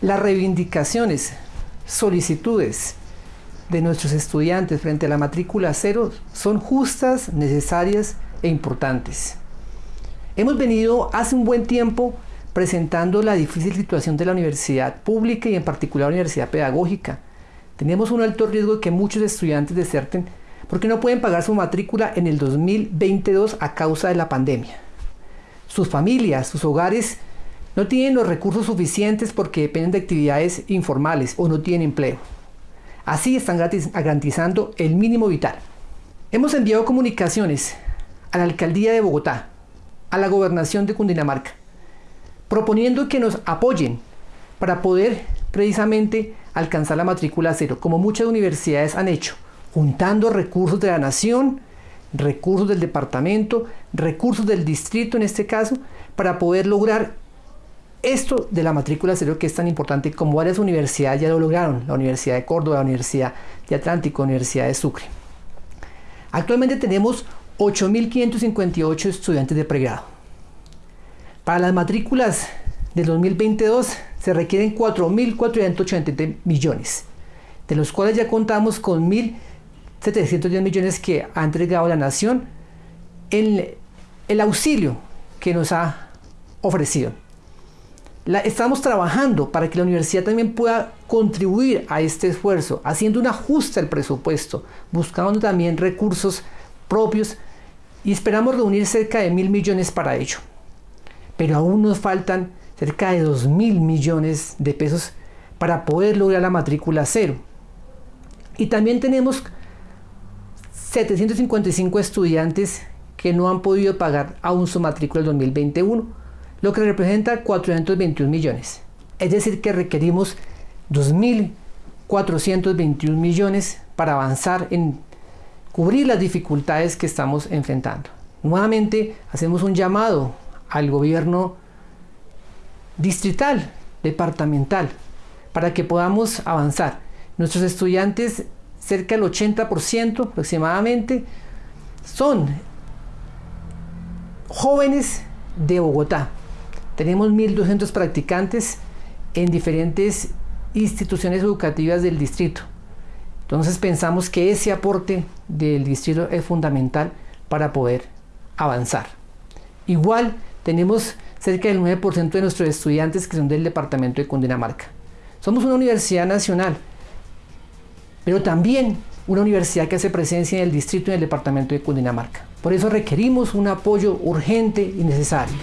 Las reivindicaciones, solicitudes de nuestros estudiantes frente a la matrícula cero son justas, necesarias e importantes. Hemos venido hace un buen tiempo presentando la difícil situación de la universidad pública y en particular la universidad pedagógica. Tenemos un alto riesgo de que muchos estudiantes deserten porque no pueden pagar su matrícula en el 2022 a causa de la pandemia. Sus familias, sus hogares no tienen los recursos suficientes porque dependen de actividades informales o no tienen empleo. Así están garantizando el mínimo vital. Hemos enviado comunicaciones a la Alcaldía de Bogotá, a la Gobernación de Cundinamarca, proponiendo que nos apoyen para poder precisamente alcanzar la matrícula cero, como muchas universidades han hecho, juntando recursos de la nación, recursos del departamento, recursos del distrito en este caso, para poder lograr esto de la matrícula cero que es tan importante como varias universidades ya lo lograron, la Universidad de Córdoba, la Universidad de Atlántico, la Universidad de Sucre. Actualmente tenemos 8.558 estudiantes de pregrado. Para las matrículas del 2022 se requieren 4.480 millones, de los cuales ya contamos con 1.710 millones que ha entregado la Nación en el auxilio que nos ha ofrecido estamos trabajando para que la universidad también pueda contribuir a este esfuerzo, haciendo un ajuste al presupuesto, buscando también recursos propios y esperamos reunir cerca de mil millones para ello. Pero aún nos faltan cerca de dos mil millones de pesos para poder lograr la matrícula cero. Y también tenemos 755 estudiantes que no han podido pagar aún su matrícula del 2021 lo que representa 421 millones. Es decir, que requerimos 2.421 millones para avanzar en cubrir las dificultades que estamos enfrentando. Nuevamente hacemos un llamado al gobierno distrital, departamental, para que podamos avanzar. Nuestros estudiantes, cerca del 80% aproximadamente, son jóvenes de Bogotá, tenemos 1.200 practicantes en diferentes instituciones educativas del distrito. Entonces pensamos que ese aporte del distrito es fundamental para poder avanzar. Igual tenemos cerca del 9% de nuestros estudiantes que son del departamento de Cundinamarca. Somos una universidad nacional, pero también una universidad que hace presencia en el distrito y en el departamento de Cundinamarca. Por eso requerimos un apoyo urgente y necesario.